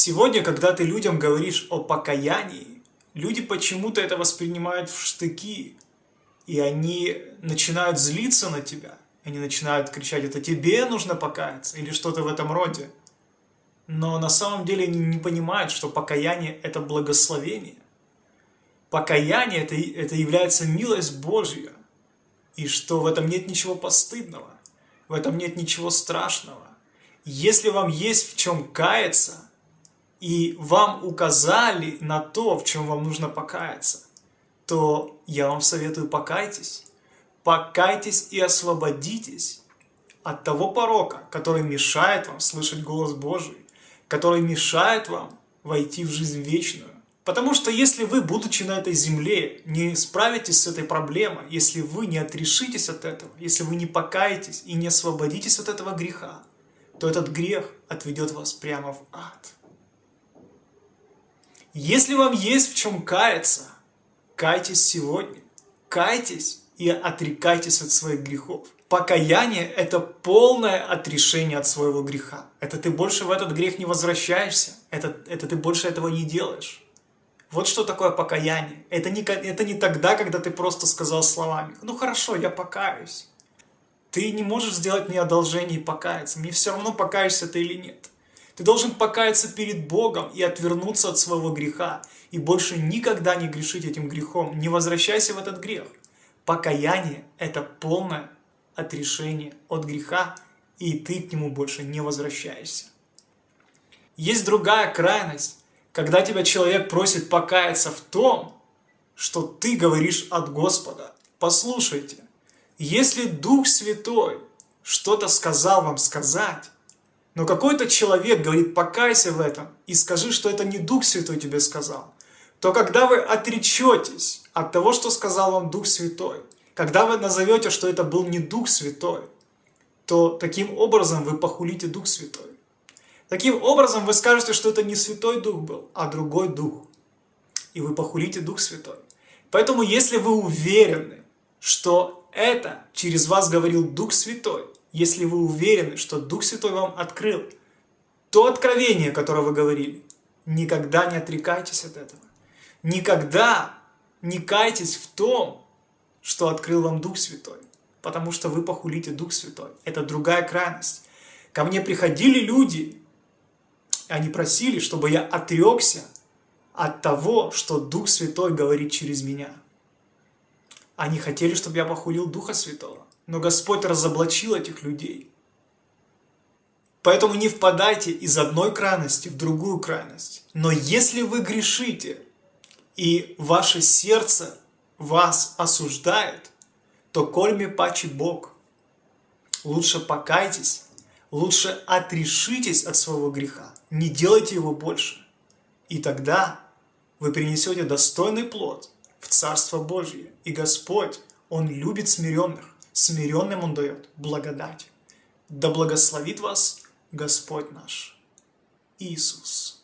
Сегодня, когда ты людям говоришь о покаянии, люди почему-то это воспринимают в штыки, и они начинают злиться на тебя, они начинают кричать, это тебе нужно покаяться, или что-то в этом роде. Но на самом деле они не понимают, что покаяние – это благословение. Покаяние это, – это является милость Божья, и что в этом нет ничего постыдного, в этом нет ничего страшного. Если вам есть в чем каяться, и вам указали на то, в чем вам нужно покаяться, то я вам советую покайтесь. Покайтесь и освободитесь от того порока, который мешает вам слышать голос Божий, который мешает вам войти в жизнь вечную. Потому что если вы, будучи на этой земле, не справитесь с этой проблемой, если вы не отрешитесь от этого, если вы не покаетесь и не освободитесь от этого греха, то этот грех отведет вас прямо в ад. Если вам есть в чем каяться, кайтесь сегодня, кайтесь и отрекайтесь от своих грехов. Покаяние – это полное отрешение от своего греха. Это ты больше в этот грех не возвращаешься, это, это ты больше этого не делаешь. Вот что такое покаяние. Это не, это не тогда, когда ты просто сказал словами, ну хорошо, я покаюсь. Ты не можешь сделать мне одолжение и покаяться. Мне все равно, покаешься ты или нет. Ты должен покаяться перед Богом и отвернуться от своего греха. И больше никогда не грешить этим грехом. Не возвращайся в этот грех. Покаяние – это полное отрешение от греха, и ты к нему больше не возвращаешься. Есть другая крайность, когда тебя человек просит покаяться в том, что ты говоришь от Господа. Послушайте, если Дух Святой что-то сказал вам сказать, но какой-то человек говорит, покайся в этом и скажи, что это не Дух Святой тебе сказал, то когда вы отречетесь от того, что сказал вам Дух Святой, когда вы назовете, что это был не Дух Святой, то таким образом вы похулите Дух Святой. Таким образом, вы скажете, что это не Святой Дух был, а другой Дух. И вы похулите Дух Святой. Поэтому, если вы уверены, что это через вас говорил Дух Святой, если вы уверены, что Дух Святой вам открыл то откровение, которое вы говорили, никогда не отрекайтесь от этого. Никогда не кайтесь в том, что открыл вам Дух Святой, потому что вы похулите Дух Святой. Это другая крайность. Ко мне приходили люди, они просили, чтобы я отрекся от того, что Дух Святой говорит через меня. Они хотели, чтобы я похулил Духа Святого. Но Господь разоблачил этих людей. Поэтому не впадайте из одной крайности в другую крайность. Но если вы грешите, и ваше сердце вас осуждает, то кольми пачи Бог. Лучше покайтесь лучше отрешитесь от своего греха, не делайте его больше. И тогда вы принесете достойный плод в Царство Божье. И Господь, Он любит смиренных, смиренным Он дает благодать. Да благословит вас Господь наш Иисус.